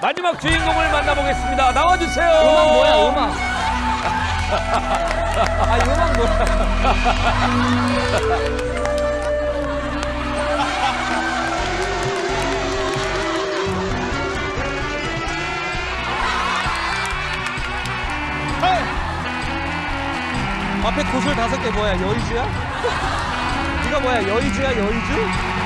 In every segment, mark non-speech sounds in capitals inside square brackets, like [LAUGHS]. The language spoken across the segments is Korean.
마지막 주인공을 만나보겠습니다. 나와주세요. 음악 뭐야 음악 [LAUGHS] 아 음악 뭐야 앞에 구슬 다섯 개 뭐야 여의주야? [LAUGHS] 네가 뭐야 여의주야 여의주?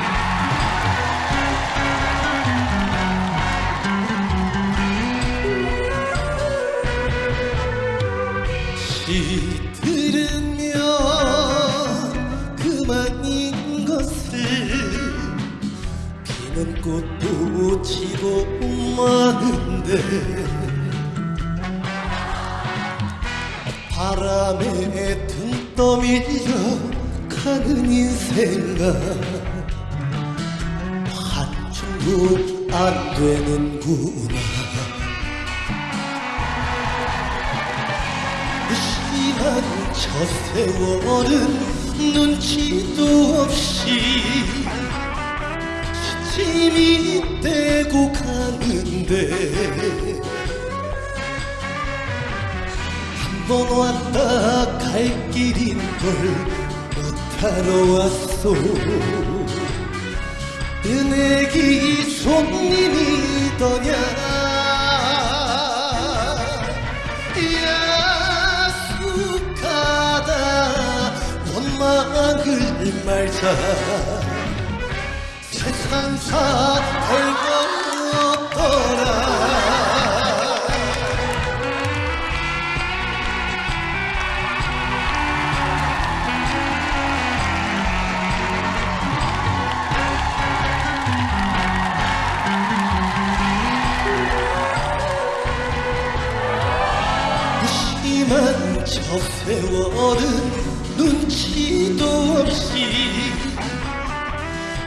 시 들으면 그만인 것을 피는 꽃도 지고 마는데 바람에 등 떠밀려 가는 인생아 한층도 안 되는구나 무심한 저 세월은 눈치도 없이 시침이 떼고 가는데 한 번 왔다 갈 길인 걸 못하러 왔소. 은혜기 손님이더냐 말자. 세상사 별거 없더라. 무심한 저 세월은 눈치도 없이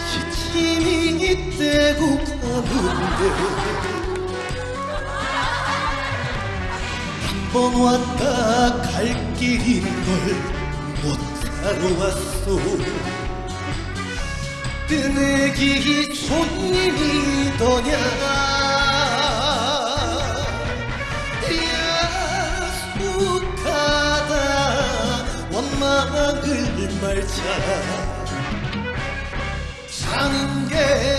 시침이 떼고 가는데 한 번 왔다 갈 길인 걸 못하러 왔소. 뜨내기 손님이더냐? 야속 희망을 말자. 사는 게